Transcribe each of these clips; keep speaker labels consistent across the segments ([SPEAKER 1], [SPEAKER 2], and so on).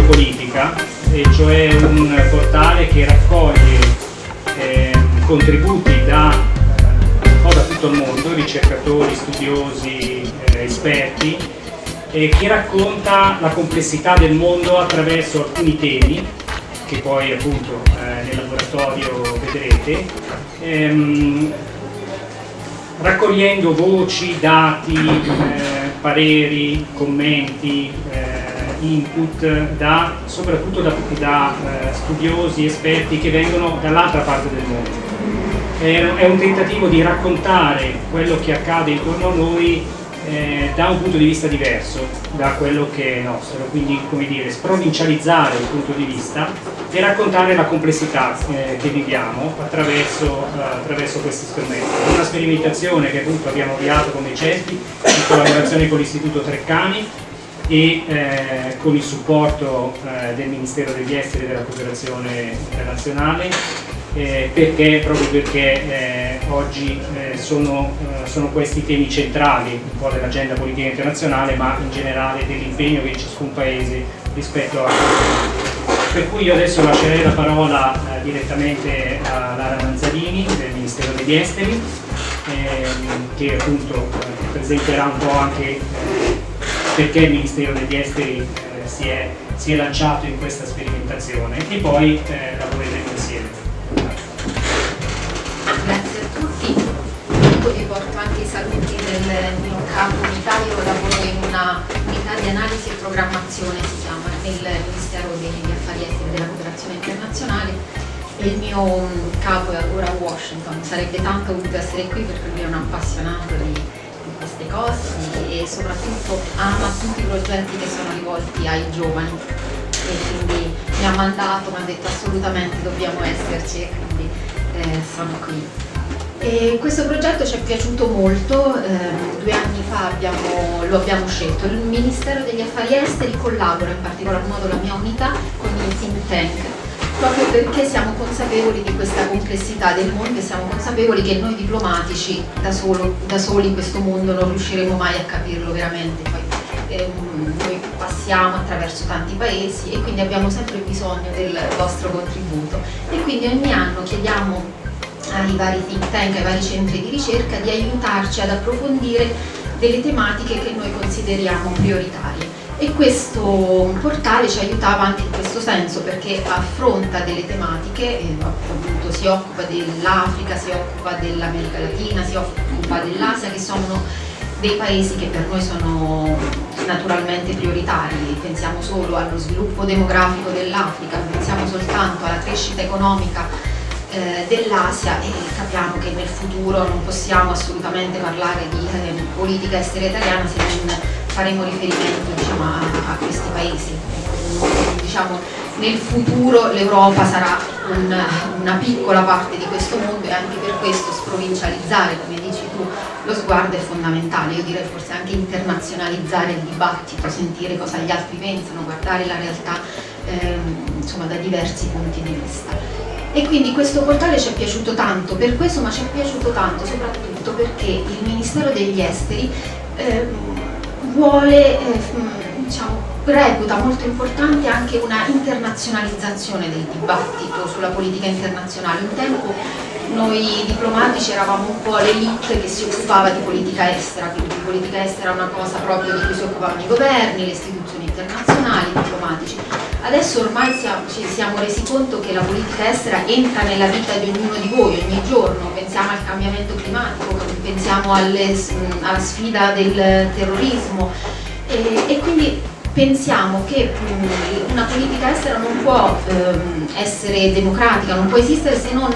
[SPEAKER 1] geopolitica e cioè un portale che raccoglie eh, contributi da po' da tutto il mondo, ricercatori, studiosi, eh, esperti, che racconta la complessità del mondo attraverso alcuni temi che poi appunto eh, nel laboratorio vedrete, ehm, raccogliendo voci, dati, eh, pareri, commenti, eh, input da, soprattutto da, da eh, studiosi, esperti che vengono dall'altra parte del mondo. È, un tentativo di raccontare quello che accade intorno a noi eh, da un punto di vista diverso da quello che è nostro, quindi come dire, sprovincializzare il punto di vista e raccontare la complessità eh, che viviamo attraverso, eh, attraverso, questi strumenti. Una sperimentazione che appunto abbiamo avviato come CESPI in collaborazione con l'Istituto Treccani e eh, con il supporto eh, del Ministero degli Esteri e della Cooperazione Internazionale eh, perché, proprio perché eh, oggi eh, sono, eh, sono, questi temi centrali un po' dell'agenda politica internazionale ma in generale dell'impegno che ciascun paese rispetto a per cui io adesso lascerei la parola direttamente a Lara Manzalini del Ministero degli Esteri ehm, che appunto presenterà un po' anche perché il Ministero degli Esteri eh, si, è, si, è, lanciato in questa sperimentazione. E poi eh, lavoreremo insieme.
[SPEAKER 2] Grazie a tutti, io vi porto anche i saluti del mio capo unità, io lavoro in una unità di analisi e programmazione, si chiama, nel Ministero degli Affari Esteri e della Cooperazione Internazionale. Il mio mm, capo è ora a Washington, sarebbe tanto voluto essere qui perché lui è un appassionato di cose e soprattutto ama tutti i progetti che sono rivolti ai giovani. E quindi mi ha mandato, mi ha detto assolutamente dobbiamo esserci e quindi eh, sono qui. E questo progetto ci è piaciuto molto, eh, due anni fa abbiamo, lo abbiamo scelto, il Ministero degli Affari Esteri collabora in particolar modo la mia unità con il think tank proprio perché siamo consapevoli di questa complessità del mondo e siamo consapevoli che noi diplomatici da, solo, da soli in questo mondo non riusciremo mai a capirlo veramente. Poi, ehm, noi passiamo attraverso tanti paesi e quindi abbiamo sempre bisogno del vostro contributo e quindi ogni anno chiediamo ai vari think tank, ai vari centri di ricerca di aiutarci ad approfondire delle tematiche che noi consideriamo prioritarie e questo portale ci aiutava anche in questo senso perché affronta delle tematiche, eh, appunto si occupa dell'Africa, si occupa dell'America Latina, si occupa dell'Asia che sono dei paesi che per noi sono naturalmente prioritari, pensiamo solo allo sviluppo demografico dell'Africa, pensiamo soltanto alla crescita economica eh, dell'Asia e capiamo che nel futuro non possiamo assolutamente parlare di eh, politica estera italiana se non faremo riferimento diciamo, a, a, questi paesi. Diciamo, nel futuro l'Europa sarà un, una piccola parte di questo mondo e anche per questo sprovincializzare, come dici tu, lo sguardo è fondamentale, io direi forse anche internazionalizzare il dibattito, sentire cosa gli altri pensano, guardare la realtà ehm, insomma, da diversi punti di vista. E quindi questo portale ci è piaciuto tanto. Per questo ma ci è piaciuto tanto soprattutto perché il Ministero degli Esteri eh, vuole, eh, diciamo, reputa molto importante anche una internazionalizzazione del dibattito sulla politica internazionale. Un tempo noi diplomatici eravamo un po' l'elite che si occupava di politica estera, quindi di politica estera è una cosa proprio di cui si occupavano i governi, le istituzioni internazionali, i diplomatici. Adesso ormai siamo, ci siamo resi conto che la politica estera entra nella vita di ognuno di voi ogni giorno, pensiamo al cambiamento climatico, pensiamo alle, alla sfida del terrorismo. E, e quindi pensiamo che una politica estera non può ehm, essere democratica, non può esistere se non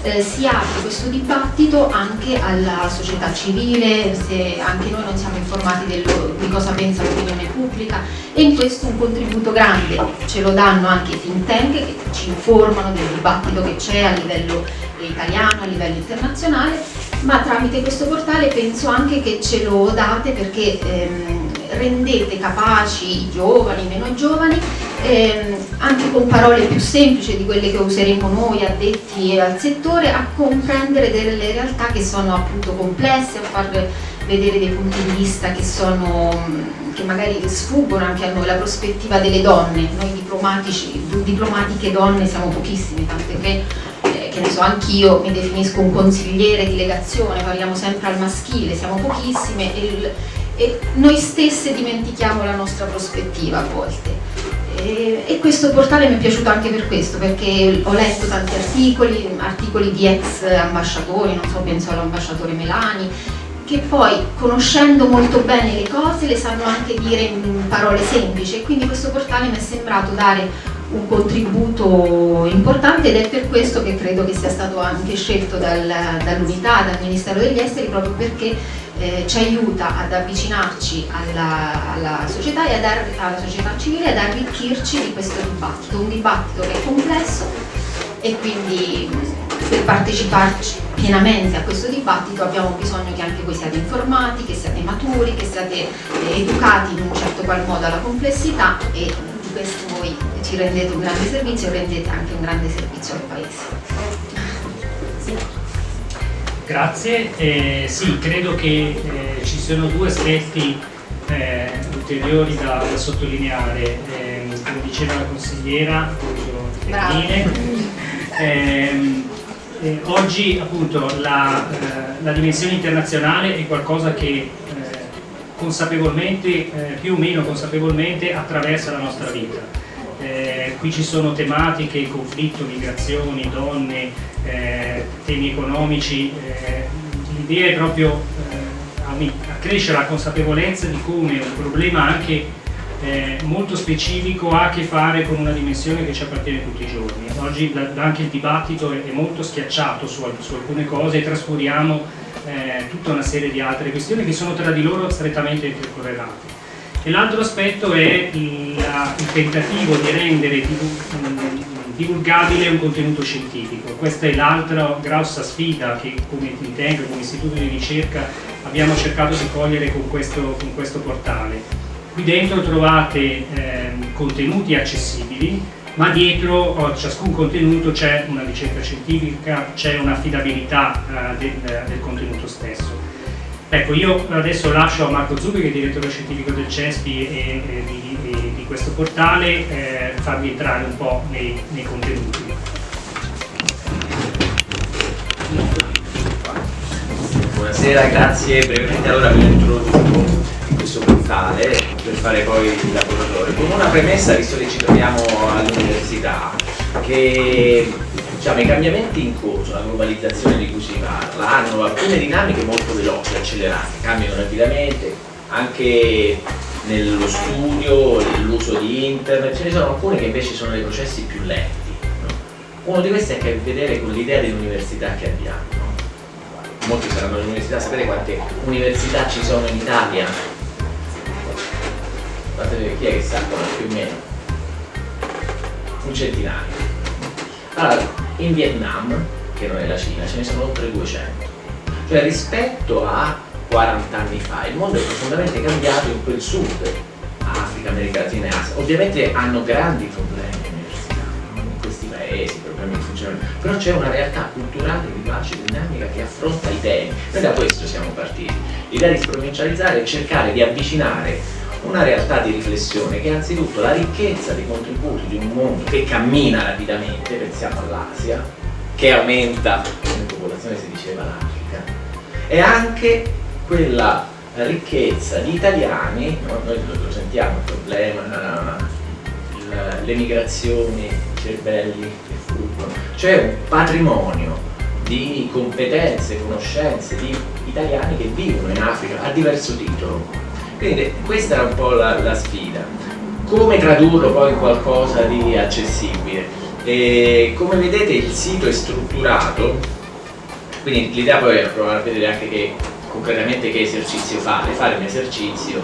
[SPEAKER 2] eh, si apre questo dibattito anche alla società civile, se anche noi non siamo informati di cosa pensa l'opinione pubblica. E in questo un contributo grande. Ce lo danno anche i think tank che ci informano del dibattito che c'è a livello italiano, a livello internazionale, ma tramite questo portale penso anche che ce lo date perché ehm, rendete capaci i giovani, i meno giovani, ehm, anche con parole più semplici di quelle che useremo noi addetti al settore, a comprendere delle realtà che sono appunto complesse, a far vedere dei punti di vista che, sono, che magari sfuggono anche a noi, la prospettiva delle donne, noi diplomatiche donne siamo pochissime, tant'è che eh, che ne so, anch'io mi definisco un consigliere di legazione, parliamo sempre al maschile, siamo pochissime e e noi stesse dimentichiamo la nostra prospettiva a volte. E, questo portale mi è piaciuto anche per questo, perché ho letto tanti articoli, articoli di ex ambasciatori, non so, penso all'ambasciatore Melani, che poi conoscendo molto bene le cose le sanno anche dire in parole semplici e quindi questo portale mi è sembrato dare un contributo importante ed è per questo che credo che sia stato anche scelto dal, dall'unità, dal Ministero degli Esteri, proprio perché eh, ci aiuta ad avvicinarci alla, alla società e ad, alla società civile ad arricchirci di questo dibattito, un dibattito che è complesso e quindi per parteciparci pienamente a questo dibattito abbiamo bisogno che anche voi siate informati, che siate maturi, che siate eh, educati in un certo qual modo alla complessità e di questo voi ci rendete un grande servizio e rendete anche un grande servizio al Paese.
[SPEAKER 1] Grazie, eh, sì, credo che eh, ci siano due aspetti eh, ulteriori da, da sottolineare, ehm, come diceva la consigliera, ehm, eh, oggi appunto la, eh, la, dimensione internazionale è qualcosa che eh, consapevolmente, più o meno consapevolmente attraversa la nostra vita. Qui ci sono tematiche, conflitto, migrazioni, donne, eh, temi economici, eh, l'idea è proprio eh, accrescere la consapevolezza di come un problema anche eh, molto specifico ha a che fare con una dimensione che ci appartiene tutti i giorni. Oggi anche il dibattito è, molto schiacciato su, su, alcune cose e trascuriamo eh, tutta una serie di altre questioni che sono tra di loro strettamente intercorrelate. E l'altro aspetto è il, il tentativo di rendere divulgabile un contenuto scientifico. Questa è l'altra grossa sfida che come tank, come istituto di ricerca abbiamo cercato di cogliere con questo, con questo portale. Qui dentro trovate eh, contenuti accessibili, ma dietro a ciascun contenuto c'è una ricerca scientifica, c'è un'affidabilità eh, del, del contenuto stesso. Ecco, io adesso lascio a Marco Zubi, che è direttore scientifico del CESPI e, e di, di, di, questo portale, eh, farvi entrare un po' nei, nei contenuti.
[SPEAKER 3] Buonasera, grazie. Brevemente allora vi introduco in questo portale per fare poi il laboratorio. Con una premessa, visto che ci troviamo all'università, che diciamo, i cambiamenti in corso, la globalizzazione di cui si parla, hanno alcune dinamiche molto veloci, accelerate, cambiano rapidamente, anche nello studio, nell'uso di internet, ce ne sono alcune che invece sono dei processi più lenti. No? Uno di questi ha a che vedere con l'idea dell'università che abbiamo. No? Molti saranno all'università, sapete quante università ci sono in Italia? Guardate chi è che sa più o meno? Un centinaio. Allora, in Vietnam, che non è la Cina, ce ne sono oltre 200. Cioè rispetto a 40 anni fa il mondo è profondamente cambiato in quel sud, Africa, America Latina e Asia. Ovviamente hanno grandi problemi in questi paesi, problemi di funzionamento, però c'è una realtà culturale, vivace, dinamica che affronta i temi. Noi da questo siamo partiti. L'idea di sprovincializzare è cercare di avvicinare una realtà di riflessione che è anzitutto la ricchezza dei contributi di un mondo che cammina rapidamente, pensiamo all'Asia, che aumenta come popolazione si diceva l'Africa, e anche quella ricchezza di italiani, no? noi lo sentiamo il problema, le migrazioni, i cervelli che fuggono, cioè un patrimonio di competenze, conoscenze di italiani che vivono in Africa a diverso titolo quindi questa era un po' la, la sfida. come tradurlo poi in qualcosa di accessibile. E come vedete il sito è strutturato, quindi l'idea poi è provare a vedere anche che concretamente che esercizio fare, fare un esercizio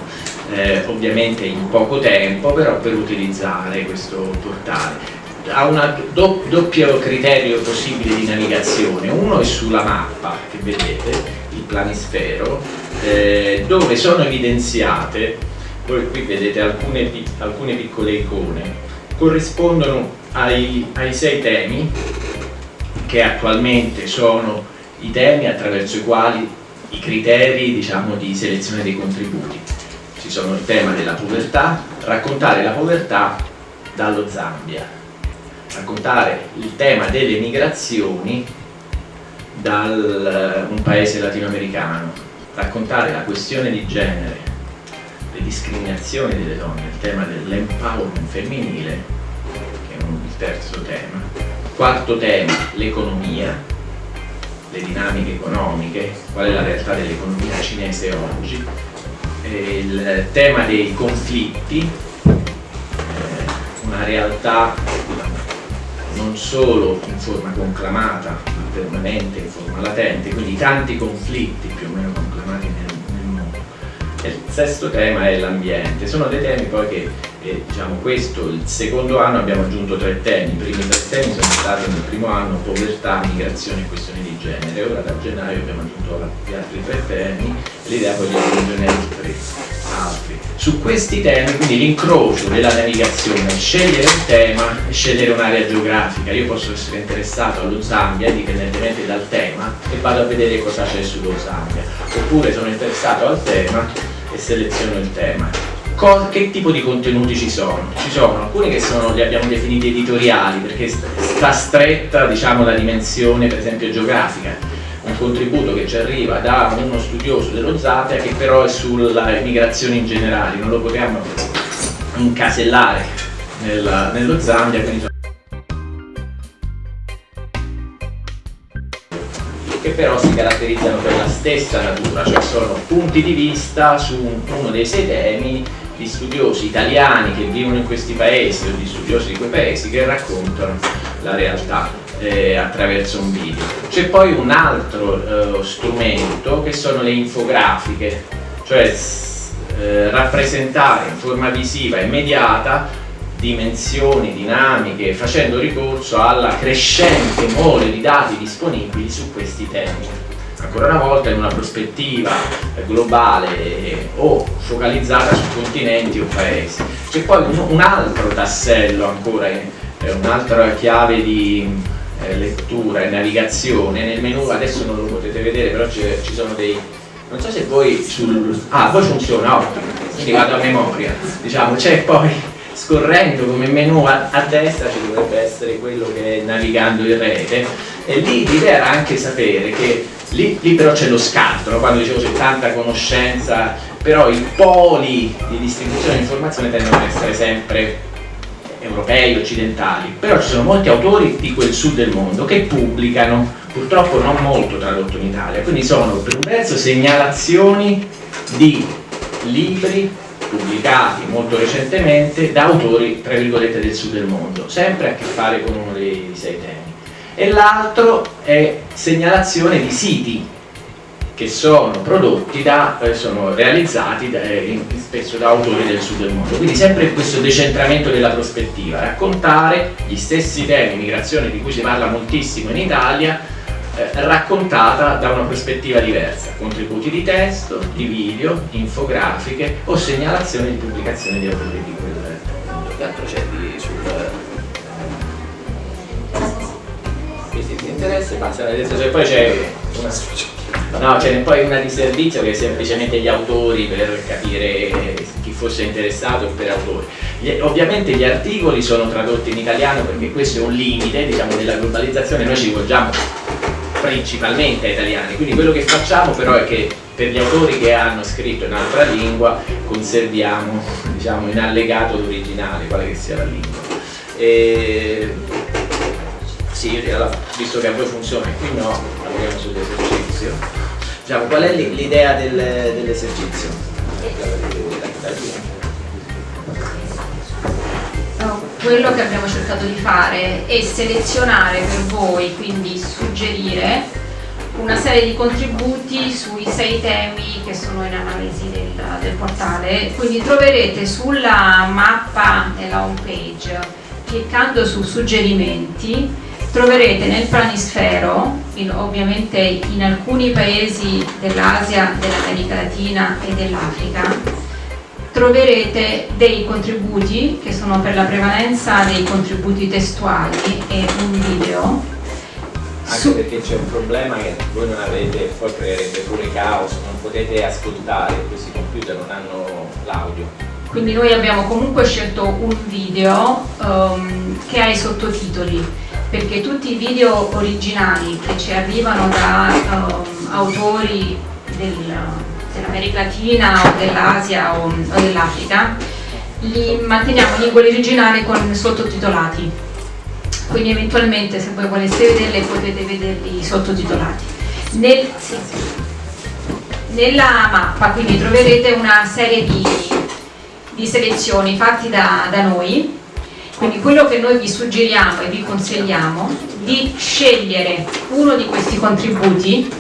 [SPEAKER 3] eh, ovviamente in poco tempo però per utilizzare questo portale ha un do, doppio criterio possibile di navigazione uno è sulla mappa che vedete il planisfero eh, dove sono evidenziate voi qui vedete alcune, alcune piccole icone corrispondono ai, ai sei temi che attualmente sono i temi attraverso i quali i criteri diciamo, di selezione dei contributi. Ci sono il tema della povertà, raccontare la povertà dallo Zambia, raccontare il tema delle migrazioni da un paese latinoamericano, raccontare la questione di genere, le discriminazioni delle donne, il tema dell'empowerment femminile, che è il terzo tema. Quarto tema, l'economia, le dinamiche economiche, qual è la realtà dell'economia cinese oggi, il tema dei conflitti, eh, una realtà non solo in forma conclamata, ma permanente, in forma latente, quindi tanti conflitti più o meno conclamati nel, nel mondo. Il sesto tema è l'ambiente, sono dei temi poi che e diciamo questo, il secondo anno abbiamo aggiunto tre temi, i primi tre temi sono stati nel primo anno povertà, migrazione e questioni di genere, ora da gennaio abbiamo aggiunto gli altri tre temi, l'idea poi di aggiungerne altri, altri. Su questi temi, quindi l'incrocio della navigazione, scegliere un tema e scegliere un'area geografica, io posso essere interessato allo Zambia indipendentemente dal tema e vado a vedere cosa c'è sullo Zambia, oppure sono interessato al tema e seleziono il tema che tipo di contenuti ci sono? Ci sono alcuni che sono, li abbiamo definiti editoriali perché sta stretta diciamo, la dimensione per esempio geografica un contributo che ci arriva da uno studioso dello Zatea che però è sulla migrazione in generale, non lo potevamo incasellare nella, nello Zambia, quindi che però si caratterizzano per la stessa natura, cioè sono punti di vista su uno dei sei temi di studiosi italiani che vivono in questi paesi o di studiosi di quei paesi che raccontano la realtà eh, attraverso un video. C'è poi un altro eh, strumento che sono le infografiche, cioè eh, rappresentare in forma visiva immediata dimensioni, dinamiche, facendo ricorso alla crescente mole di dati disponibili su questi temi ancora una volta in una prospettiva globale o focalizzata su continenti o paesi. C'è poi un, un, altro tassello ancora, eh, un'altra chiave di eh, lettura e navigazione nel menu, adesso non lo potete vedere, però ci sono dei... non so se voi sul... ah, poi funziona, ottimo, quindi vado a memoria, diciamo, c'è poi scorrendo come menu a, a, destra ci dovrebbe essere quello che è navigando in rete e lì l'idea era anche sapere che Lì, lì però c'è lo scarto, no? quando dicevo c'è tanta conoscenza, però i poli di distribuzione di informazione tendono ad essere sempre europei, occidentali, però ci sono molti autori di quel sud del mondo che pubblicano, purtroppo non molto tradotto in Italia, quindi sono per un verso segnalazioni di libri pubblicati molto recentemente da autori, tra virgolette, del sud del mondo, sempre a che fare con uno dei sei temi. E l'altro è segnalazione di siti che sono prodotti da, eh, sono realizzati da, eh, spesso da autori del sud del mondo. Quindi sempre questo decentramento della prospettiva, raccontare gli stessi temi, migrazione di cui si parla moltissimo in Italia, eh, raccontata da una prospettiva diversa, contributi di testo, di video, infografiche o segnalazioni di pubblicazione di autori di quel mondo. Che c'è sul interesse passa adesso cioè, poi c'è una no c'è poi una di servizio che è semplicemente gli autori per capire chi fosse interessato per autori. Gli, ovviamente gli articoli sono tradotti in italiano perché questo è un limite diciamo della globalizzazione. Noi ci rivolgiamo principalmente ai italiani. Quindi quello che facciamo però è che per gli autori che hanno scritto in altra lingua conserviamo diciamo in allegato l'originale quale che sia la lingua. E sì, visto che a voi funziona qui no, lavoriamo sull'esercizio. Diciamo, qual è l'idea del, dell'esercizio?
[SPEAKER 4] quello che abbiamo cercato di fare è selezionare per voi, quindi suggerire una serie di contributi sui sei temi che sono in analisi del, del portale, quindi troverete sulla mappa della home page, cliccando su suggerimenti, troverete nel planisfero, in, ovviamente in alcuni paesi dell'Asia, dell'America Latina e dell'Africa, troverete dei contributi che sono per la prevalenza dei contributi testuali e un video
[SPEAKER 3] anche Su... perché c'è un problema che voi non avete, poi creerebbe pure caos, non potete ascoltare, questi computer non hanno l'audio.
[SPEAKER 4] Quindi noi abbiamo comunque scelto un video um, che ha i sottotitoli, perché tutti i video originali che ci arrivano da um, autori del, dell'America Latina o dell'Asia o, o dell'Africa, li manteniamo in lingua originale con sottotitolati quindi eventualmente se voi voleste vederle potete vederli sottotitolati. Nel, sì, nella mappa quindi troverete una serie di, di selezioni fatte da, da noi, quindi quello che noi vi suggeriamo e vi consigliamo di scegliere uno di questi contributi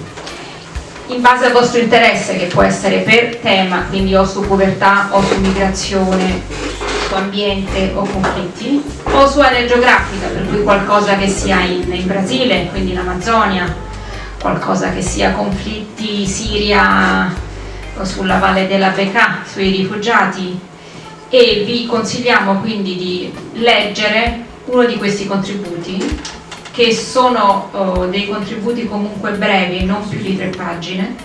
[SPEAKER 4] in base al vostro interesse che può essere per tema, quindi o su povertà o su migrazione, su ambiente o conflitti, o su area geografica, per cui qualcosa che sia in, in Brasile, quindi in Amazzonia, qualcosa che sia conflitti Siria o sulla valle della Bekaa, sui rifugiati e vi consigliamo quindi di leggere uno di questi contributi che sono oh, dei contributi comunque brevi, non più di tre pagine.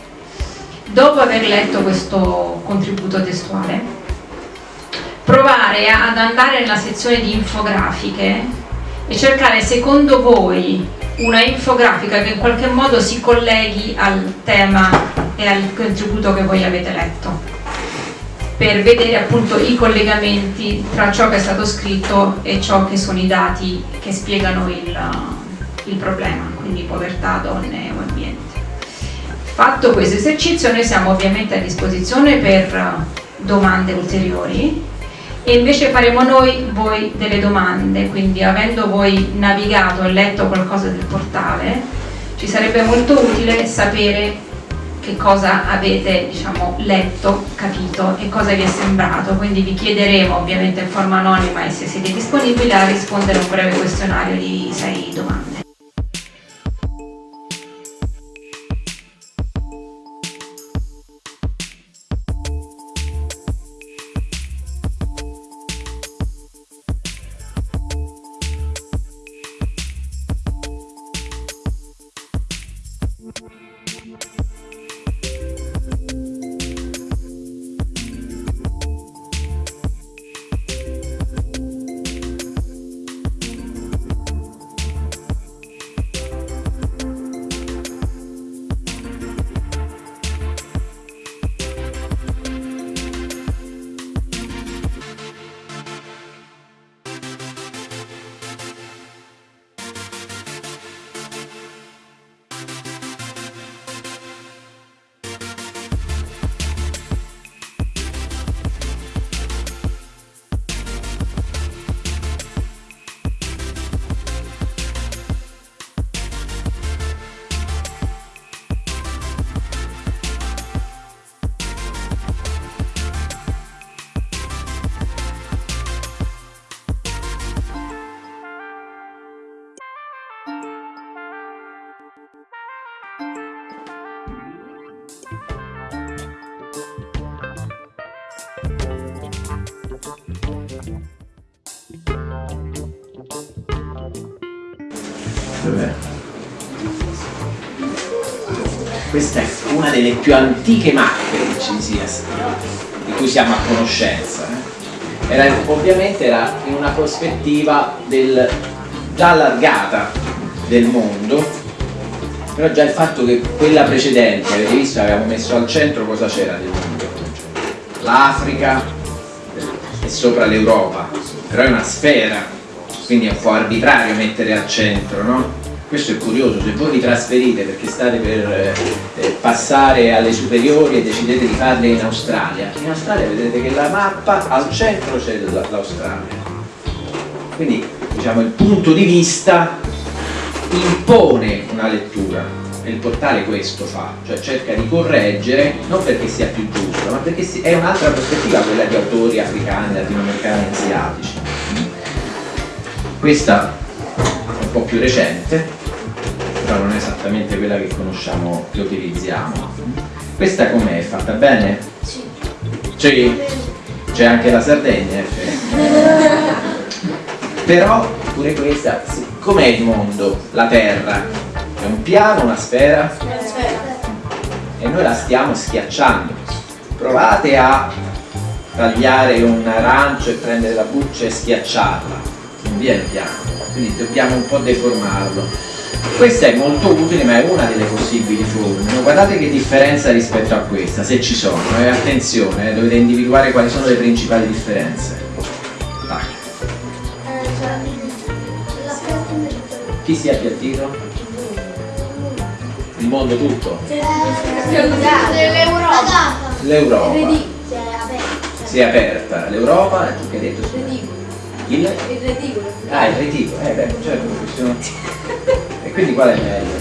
[SPEAKER 4] Dopo aver letto questo contributo testuale, provare ad andare nella sezione di infografiche e cercare secondo voi una infografica che in qualche modo si colleghi al tema e al contributo che voi avete letto per vedere appunto i collegamenti tra ciò che è stato scritto e ciò che sono i dati che spiegano il, il problema, quindi povertà, donne o ambiente. Fatto questo esercizio noi siamo ovviamente a disposizione per domande ulteriori e invece faremo noi voi delle domande, quindi avendo voi navigato e letto qualcosa del portale, ci sarebbe molto utile sapere che cosa avete diciamo, letto, capito e cosa vi è sembrato, quindi vi chiederemo ovviamente in forma anonima e se siete disponibili a rispondere a un breve questionario di sei domande.
[SPEAKER 3] Delle più antiche mappe che ci sia, di cui siamo a conoscenza. Eh. Era, ovviamente era in una prospettiva del, già allargata del mondo, però già il fatto che quella precedente, avete visto, avevamo messo al centro cosa c'era del mondo? L'Africa e sopra l'Europa, però è una sfera, quindi è un po' arbitrario mettere al centro, no? Questo è curioso, se voi vi trasferite perché state per eh, eh, passare alle superiori e decidete di farle in Australia, in Australia vedete che la mappa al centro c'è l'Australia. Quindi diciamo, il punto di vista impone una lettura. E il portale questo fa, cioè cerca di correggere, non perché sia più giusto, ma perché è un'altra prospettiva quella di autori africani, latinoamericani e asiatici. Questa un po' più recente, però non è esattamente quella che conosciamo, che utilizziamo. Questa com'è? Fatta bene? Sì. C'è anche la Sardegna, cioè. Però pure questa, com'è il mondo, la Terra? È un piano, una sfera? E noi la stiamo schiacciando. Provate a tagliare un arancio e prendere la buccia e schiacciarla. Non viene piano, quindi dobbiamo un po' deformarlo. Questa è molto utile ma è una delle possibili forme. Guardate che differenza rispetto a questa, se ci sono. E eh, attenzione, eh, dovete individuare quali sono le principali differenze. Chi si è appiattito? Il mondo tutto?
[SPEAKER 2] L'Europa.
[SPEAKER 3] L'Europa. Si è aperta. L'Europa, tu che hai detto? Il? Il reticolo. Ah, il reticolo, eh beh, certo, quindi qual è meglio?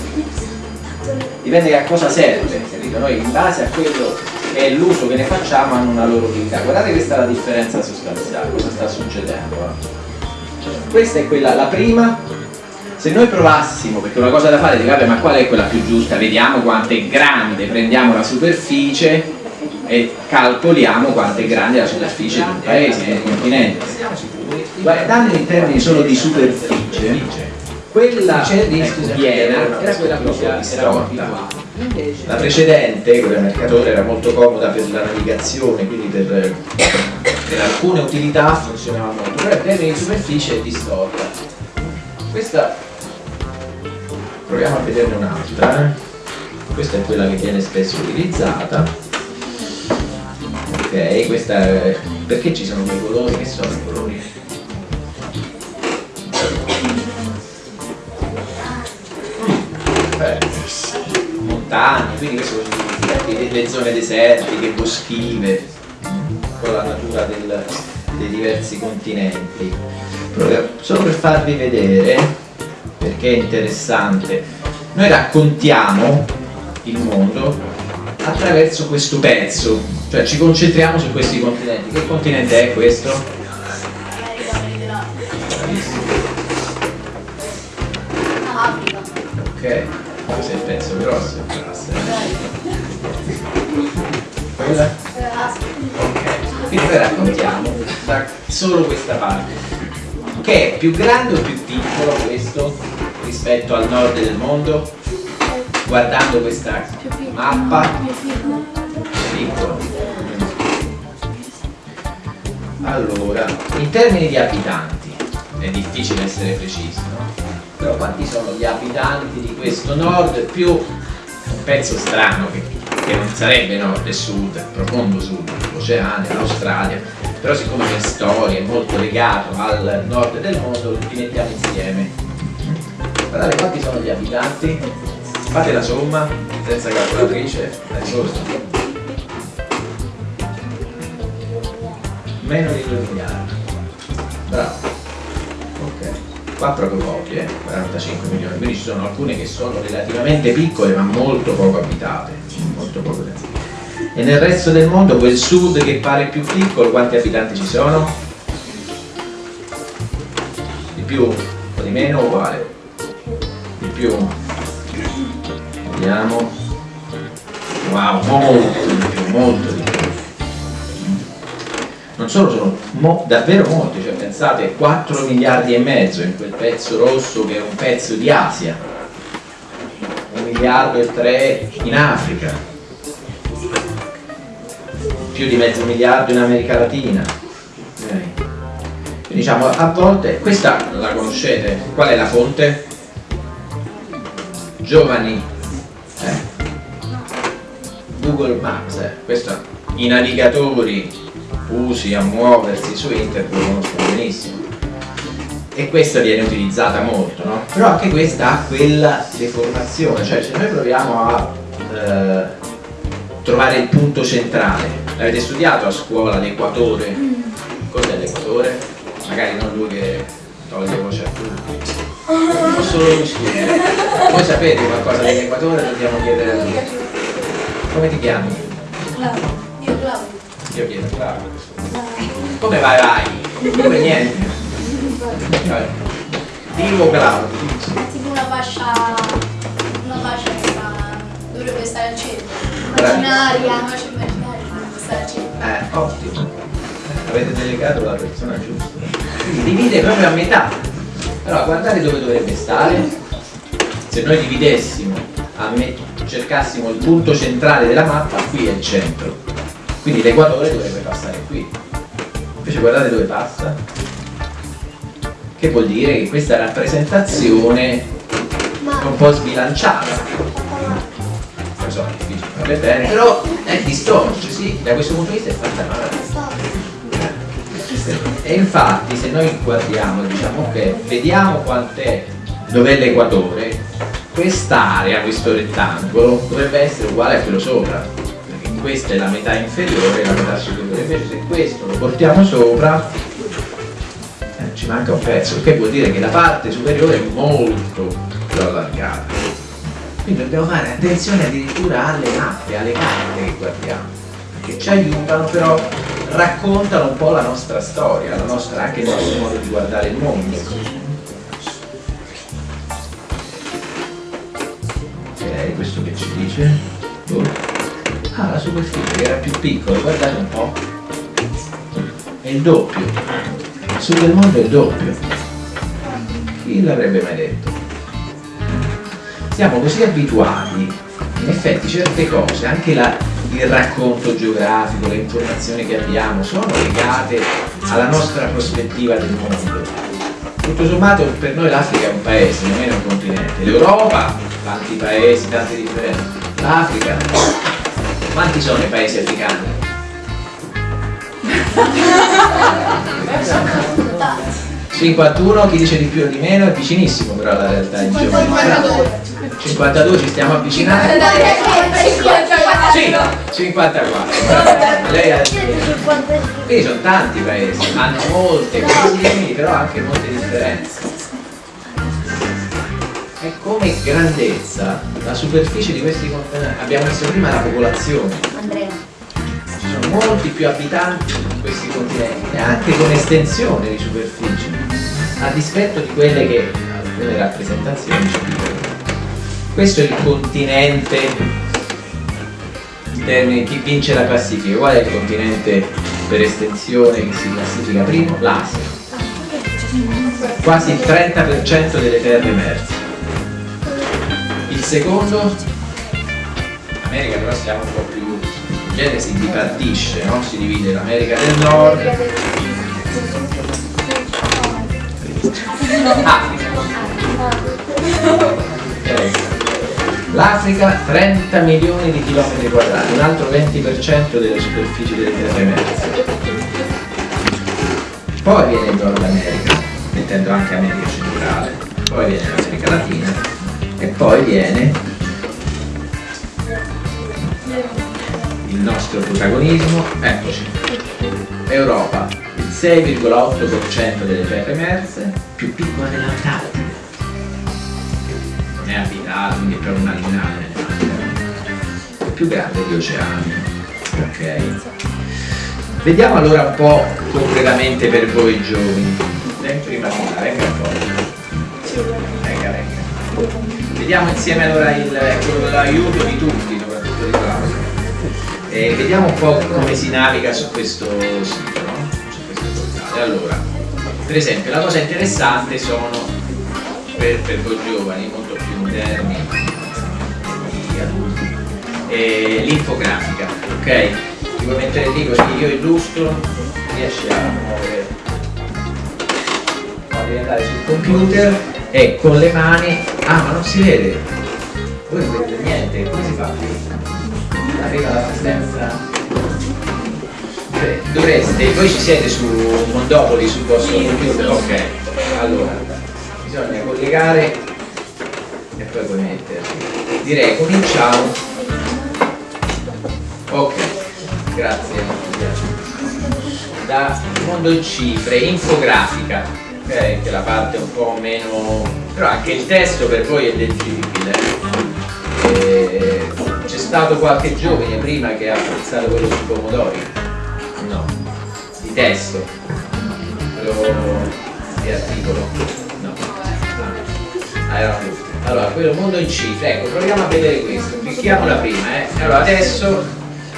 [SPEAKER 3] Dipende a cosa serve, capito? Noi in base a quello che è l'uso che ne facciamo hanno una loro utilità. Guardate questa è la differenza sostanziale, cosa sta succedendo. Questa è quella, la prima se noi provassimo, perché una cosa da fare è dire vabbè ma qual è quella più giusta, vediamo quanto è grande, prendiamo la superficie e calcoliamo quanto è grande la superficie di un paese, di un continente. Guardando in termini solo di superficie, quella piena era quella più storta. La precedente, quella mercatore, era molto comoda per la navigazione, quindi per, per alcune utilità funzionava molto, però in termini di superficie è distorta. Questa proviamo a vederne un'altra eh? questa è quella che viene spesso utilizzata. Ok questa è... perché ci sono quei colori? Che sono i colori montagne quindi questo significa le zone desertiche boschive con la natura del, dei diversi continenti solo per farvi vedere perché è interessante. Noi raccontiamo il mondo attraverso questo pezzo, cioè ci concentriamo su questi continenti. Che continente è questo? Ok, Quella? Ok, quindi raccontiamo solo questa parte che è più grande o più piccolo questo rispetto al nord del mondo? Guardando questa mappa, piccolo. Allora, in termini di abitanti, è difficile essere precisi, no? Però quanti sono gli abitanti di questo nord più un pezzo strano che, che non sarebbe nord e sud, profondo sud, l'Oceania, l'Australia, però siccome la storia è molto legato al nord del mondo li mettiamo insieme. Guardate quanti sono gli abitanti. Fate la somma senza calcolatrice è giusto meno di 2 miliardi. Bravo ok qua proprio pochi eh 45 milioni. Quindi ci sono alcune che sono relativamente piccole ma molto poco abitate molto poco e nel resto del mondo quel sud che pare più piccolo quanti abitanti ci sono? di più o di meno uguale. Di più. Vediamo. Wow molto di più molto di più non solo sono mo davvero molti cioè pensate 4 miliardi e mezzo in quel pezzo rosso che è un pezzo di Asia un miliardo e tre in Africa più di mezzo miliardo in America Latina okay. diciamo a volte questa la conoscete qual è la fonte? giovani eh? Google Maps eh? questo i navigatori usi a muoversi su internet lo conoscono benissimo e questa viene utilizzata molto no? però anche questa ha quella deformazione cioè se noi proviamo a eh, trovare il punto centrale L'avete studiato a scuola l'equatore? Cos'è l'equatore? Magari non lui che toglie voce a tutti. Non solo lo studio. Voi sapete qualcosa dell'Equatore, dobbiamo chiedere a lui. Come ti chiami?
[SPEAKER 5] Claudio. Io Claudio.
[SPEAKER 3] Io chiedo Claudio. Come vai vai? Come niente? Dico Claudio.
[SPEAKER 5] È tipo una fascia. Una fascia che sta. dovrebbe stare al centro.
[SPEAKER 3] Bravi.
[SPEAKER 5] Immaginaria, una fascia immaginaria dovrebbe stare al centro.
[SPEAKER 3] Eh, ottimo. Avete delegato la persona giusta. Divide proprio a metà. Allora, guardate dove dovrebbe stare. Se noi dividessimo, a me- cercassimo il punto centrale della mappa, qui è il centro. Quindi l'equatore dovrebbe passare qui. Invece guardate dove passa. Che vuol dire che questa rappresentazione è un po' sbilanciata lo so, è difficile farle bene, però è distorce, sì, da questo punto di vista è fatta male. E infatti se noi guardiamo, diciamo ok, vediamo quant'è, dov'è l'equatore, quest'area, questo rettangolo, dovrebbe essere uguale a quello sopra, questa è la metà inferiore e la metà superiore, invece se questo lo portiamo sopra, eh, ci manca un pezzo, che vuol dire che la parte superiore è molto più allargata. Quindi dobbiamo fare attenzione addirittura alle mappe, alle carte che guardiamo, perché ci aiutano però, raccontano un po' la nostra storia, la nostra, anche il nostro modo di guardare il mondo. Ok, questo che ci dice? Boh. Ah, la superficie che era più piccola, guardate un po'. È il doppio. Il sud del mondo è il doppio. Chi l'avrebbe mai detto? siamo così abituati, in effetti certe cose, anche la- il racconto geografico, le informazioni che abbiamo, sono legate alla nostra prospettiva del mondo. Tutto sommato per noi l'Africa è un paese, non è un continente. L'Europa, tanti paesi, tante differenze. L'Africa, quanti sono i paesi africani? 51, chi dice di più o di meno è vicinissimo però alla realtà in geometria. 52 ci stiamo avvicinando. Sì, 54. Lei ha... Quindi sono tanti paesi, hanno molte simili, però anche molte differenze. Come grandezza, la superficie di questi continenti, abbiamo messo prima la popolazione,
[SPEAKER 5] Andrea.
[SPEAKER 3] ci sono molti più abitanti in questi continenti, anche con estensione di superficie, a dispetto di quelle che alcune rappresentazioni ci dicono. Questo è il continente in termini chi vince la classifica, qual è il continente per estensione che si classifica primo? L'Asia. Quasi il 30% delle terre emerse. Il secondo? America però siamo un po' più. In genere si dipartisce, no? Si divide l'America del Nord, Africa. L'Africa 30 milioni di chilometri quadrati, un altro 20% delle superfici delle terre emerse. Poi viene il Nord America, mettendo anche America centrale, poi viene l'America Latina e poi viene il nostro protagonismo, eccoci, Europa, il 6,8% delle terre emerse, più piccola dell'Antartide non è abitato, quindi è proprio marginale più grande degli oceani ok. Vediamo allora un po' concretamente per voi giovani. Dai, prima venga, venga un po' venga venga vediamo insieme allora il, con l'aiuto di tutti soprattutto di Claudio e vediamo un po' come si naviga su questo sito no? su questo portale allora per esempio la cosa interessante sono per, per voi giovani, molto più moderni di adulti, e l'infografica, ok? Ti puoi mettere lì così io illustro, riesci a muovere, devi andare sul computer e con le mani, ah ma non si vede, voi non vedete niente, come si fa qui? Arriva l'assistenza dovreste, voi ci siete su Mondopoli sul vostro computer? Ok, allora bisogna collegare e poi puoi metterli. Direi cominciamo. Ok, grazie. Da mondo in cifre, infografica. Ok? Che la parte un po' meno... però anche il testo per voi è leggibile. C'è stato qualche giovane prima che ha apprezzato quello sui pomodori? No. Di testo? Quello di articolo? No. Ah, erano tutti. Allora, quello mondo in cifre, ecco, proviamo a vedere questo, clicchiamola prima, eh. Allora, adesso,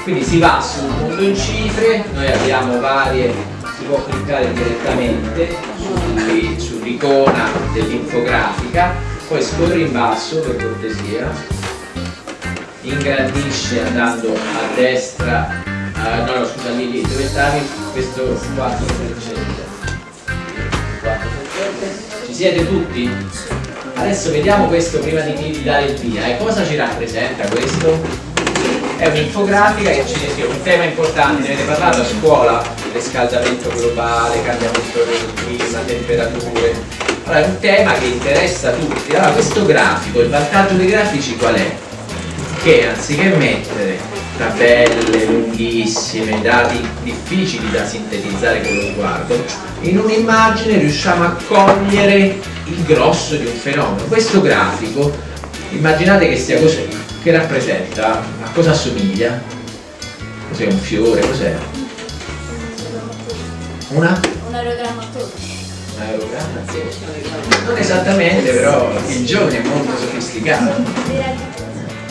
[SPEAKER 3] quindi si va sul mondo in cifre, noi abbiamo varie, si può cliccare direttamente su- sull'icona dell'infografica, poi scorri in basso per cortesia, ingrandisce andando a destra, ah, no, no, scusa, lì, lì, dove stavi? Questo 4 Ci siete tutti? Adesso vediamo questo prima di, di dare il via. E cosa ci rappresenta questo? È un'infografica che ci descrive un tema importante, ne avete parlato a scuola, riscaldamento globale, cambiamento del clima, temperature. Allora è un tema che interessa tutti. Allora questo grafico, il vantaggio dei grafici qual è? Che anziché mettere tabelle lunghissime, dati difficili da sintetizzare con lo sguardo, in un'immagine riusciamo a cogliere il grosso di un fenomeno. Questo grafico, immaginate che sia così, che rappresenta, cosa assomiglia? Cos'è un fiore? Cos'è? Una?
[SPEAKER 5] Un aerogrammatore.
[SPEAKER 3] Un aerogramma? Non esattamente, però il giovane è molto sofisticato.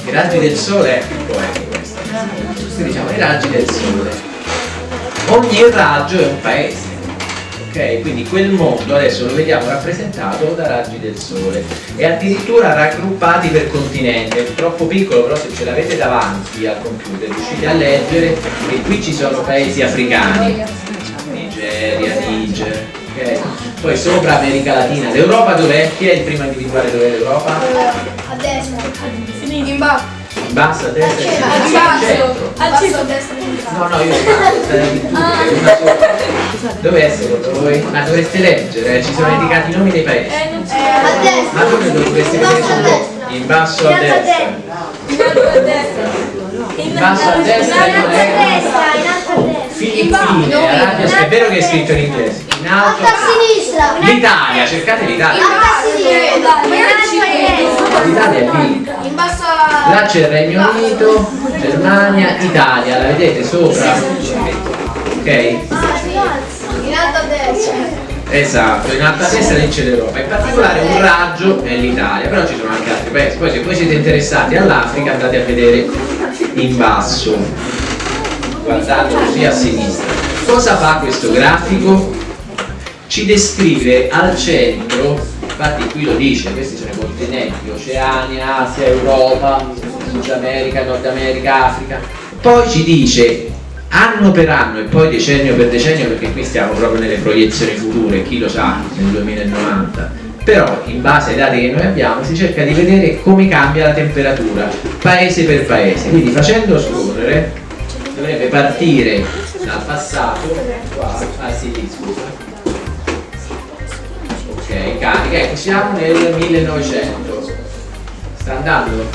[SPEAKER 3] I raggi del sole, ecco, ecco questo. Questo diciamo i raggi del sole. Ogni raggio è un paese. Ok, quindi quel mondo adesso lo vediamo rappresentato da raggi del sole e addirittura raggruppati per continente. È troppo piccolo, però se ce l'avete davanti al computer riuscite a leggere che qui ci sono paesi africani, Nigeria, Niger, ok? Poi sopra America Latina. L'Europa dov'è? Chi è il primo a individuare dov'è l'Europa?
[SPEAKER 5] A destra. In basso.
[SPEAKER 3] In basso a destra e
[SPEAKER 5] A
[SPEAKER 3] in
[SPEAKER 5] basso.
[SPEAKER 3] centro.
[SPEAKER 5] Al basso a destra
[SPEAKER 3] No, no, io una sola. Dov'è secondo voi? Ma dovreste leggere, eh, ci sono indicati i nomi dei paesi.
[SPEAKER 5] A destra.
[SPEAKER 3] Ma dove dovreste
[SPEAKER 5] In basso
[SPEAKER 3] vedere
[SPEAKER 5] a destra.
[SPEAKER 3] In basso a
[SPEAKER 5] In alto a
[SPEAKER 3] destra.
[SPEAKER 5] destra.
[SPEAKER 3] In basso a destra
[SPEAKER 5] In alto
[SPEAKER 3] non
[SPEAKER 5] a destra. In alto a destra.
[SPEAKER 3] Filippine, Arabia, è vero che è scritto in inglese. In alto
[SPEAKER 5] Alto a sinistra.
[SPEAKER 3] L'Italia, cercate l'Italia.
[SPEAKER 5] A a.
[SPEAKER 3] L'Italia è lì.
[SPEAKER 5] In basso a...
[SPEAKER 3] Là c'è il Regno Unito, Germania, Italia, la vedete sopra? Ok?
[SPEAKER 5] In alto a destra.
[SPEAKER 3] Esatto, in alta destra lì c'è l'Europa, in particolare un raggio è l'Italia, però ci sono anche altri paesi. Poi se voi siete interessati all'Africa andate a vedere in basso, guardate così a sinistra. Cosa fa questo grafico? Ci descrive al centro, infatti qui lo dice, questi sono i continenti, Oceania, Asia, Europa, Sud America, Nord America, Africa. Poi ci dice anno per anno e poi decennio per decennio perché qui stiamo proprio nelle proiezioni future, chi lo sa, nel 2090 però in base ai dati che noi abbiamo si cerca di vedere come cambia la temperatura paese per paese. Quindi facendo scorrere dovrebbe partire dal passato qua, ah sì, sì, scusa ok, carica, ecco siamo nel 1900 sta andando?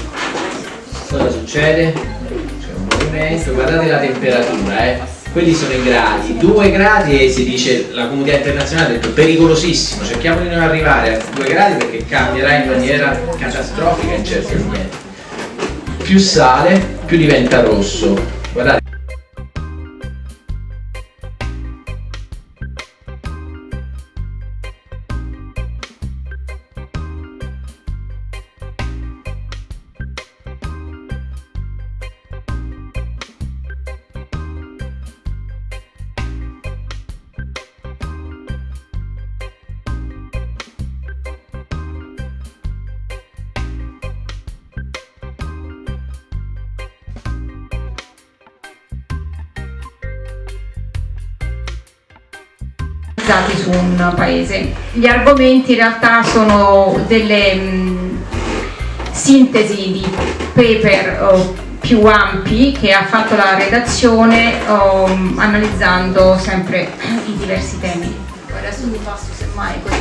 [SPEAKER 3] cosa succede? c'è un movimento, guardate la temperatura eh quelli sono i gradi, 2 gradi e si dice, la comunità internazionale ha detto pericolosissimo, cerchiamo di non arrivare a 2 gradi perché cambierà in maniera catastrofica in certi ambienti. Più sale, più diventa rosso.
[SPEAKER 4] Focalizzati su un paese. Gli argomenti in realtà sono delle mh, sintesi di paper oh, più ampi che ha fatto la redazione oh, analizzando sempre i diversi temi. Adesso vi passo semmai così.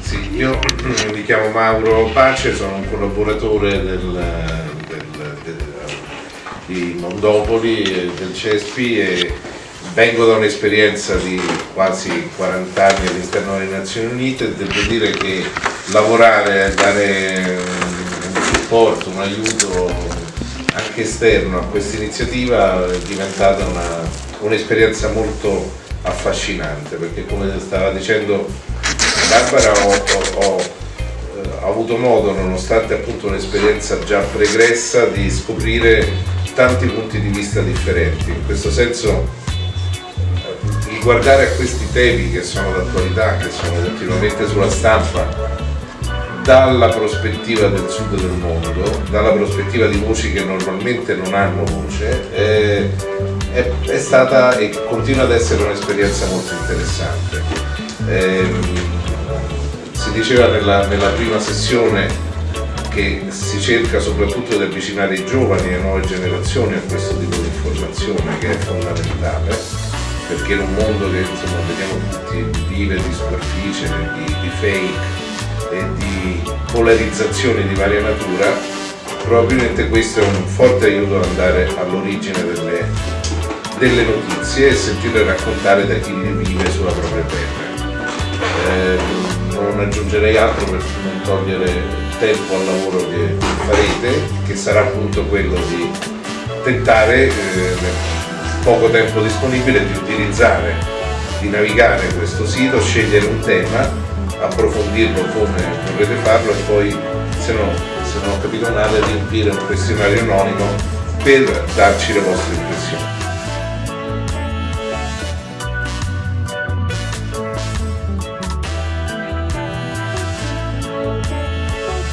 [SPEAKER 6] Sì, io mi chiamo Mauro Pace, sono un collaboratore del, del- del- di Mondopoli e del CESPI e vengo da un'esperienza di quasi 40 anni all'interno delle Nazioni Unite e devo dire che lavorare, dare un supporto, un aiuto anche esterno a questa iniziativa è diventata un'esperienza un molto affascinante perché come stava dicendo Barbara ho, ho, eh, ho avuto modo, nonostante appunto un'esperienza già pregressa, di scoprire tanti punti di vista differenti. In questo senso guardare a questi temi che sono d'attualità, che sono continuamente sulla stampa, dalla prospettiva del sud del mondo, dalla prospettiva di voci che normalmente non hanno voce, è, è, è stata e continua ad essere un'esperienza molto interessante. Eh, si diceva nella, nella prima sessione che si cerca soprattutto di avvicinare i giovani e le nuove generazioni a questo tipo di informazione che è fondamentale perché in un mondo che insomma vediamo tutti vive di superficie, di, di fake e di polarizzazioni di varia natura, probabilmente questo è un forte aiuto ad andare all'origine delle, delle, notizie e sentire raccontare da chi le vive sulla propria pelle. Eh, non aggiungerei altro per non togliere tempo al lavoro che farete, che sarà appunto quello di tentare eh, poco tempo disponibile di utilizzare, di navigare questo sito, scegliere un tema approfondirlo come vorrete farlo e poi se, no, se non ho capito male riempire un questionario anonimo per darci le vostre impressioni.